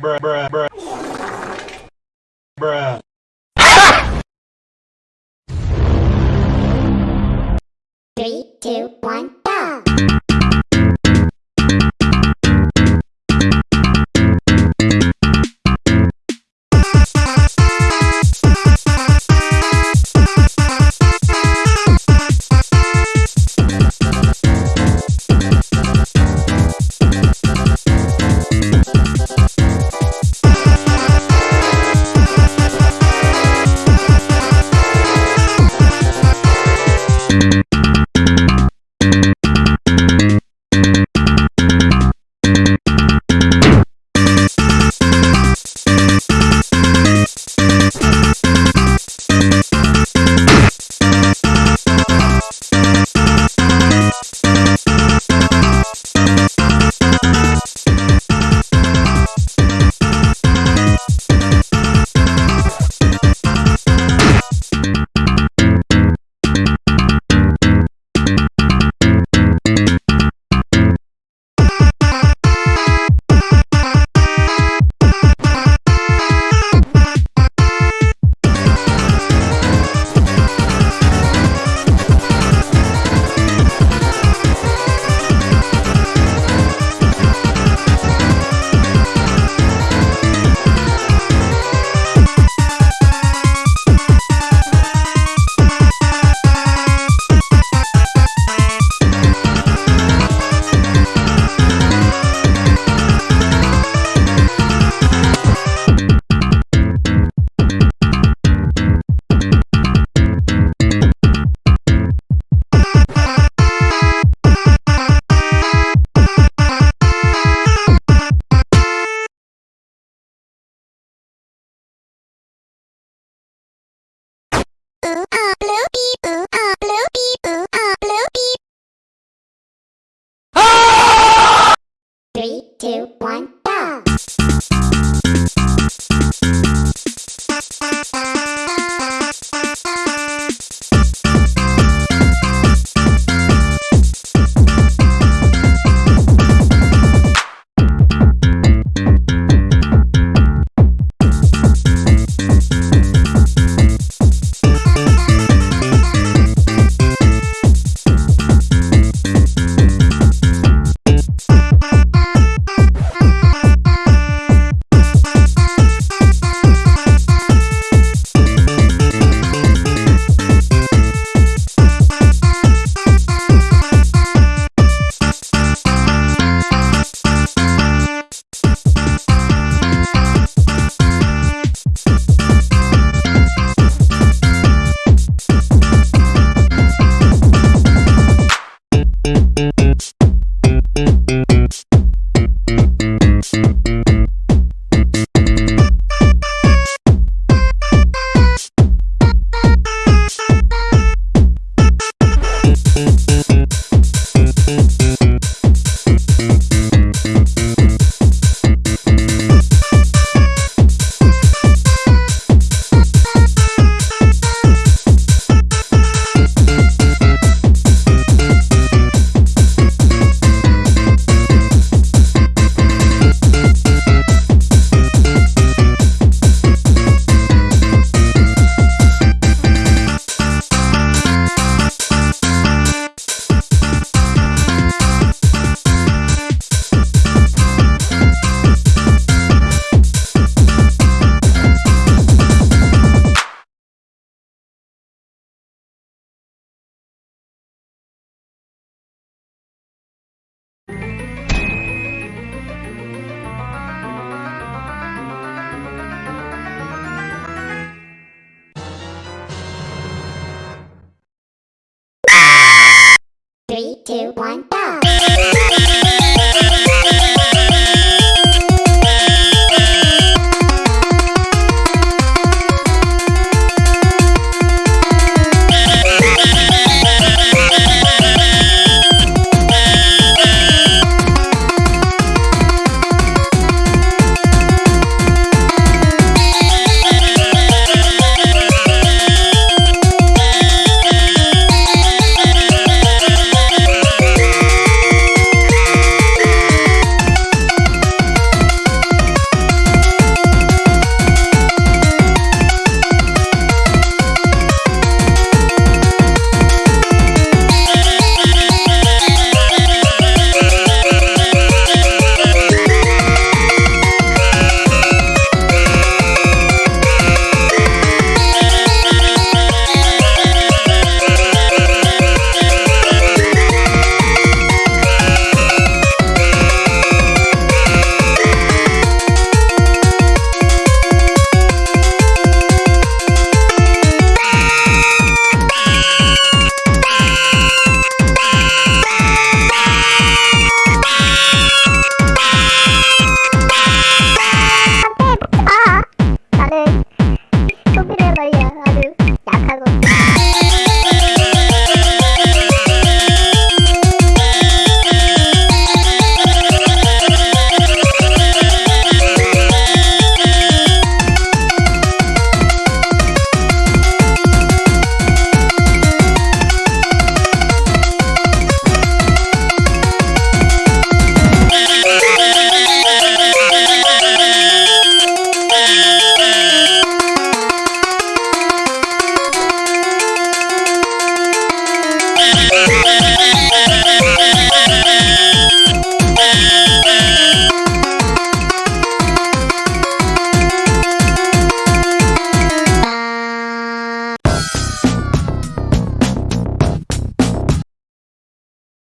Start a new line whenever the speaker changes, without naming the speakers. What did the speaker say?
bruh, bruh, bruh.
Two, Three, two, one, go!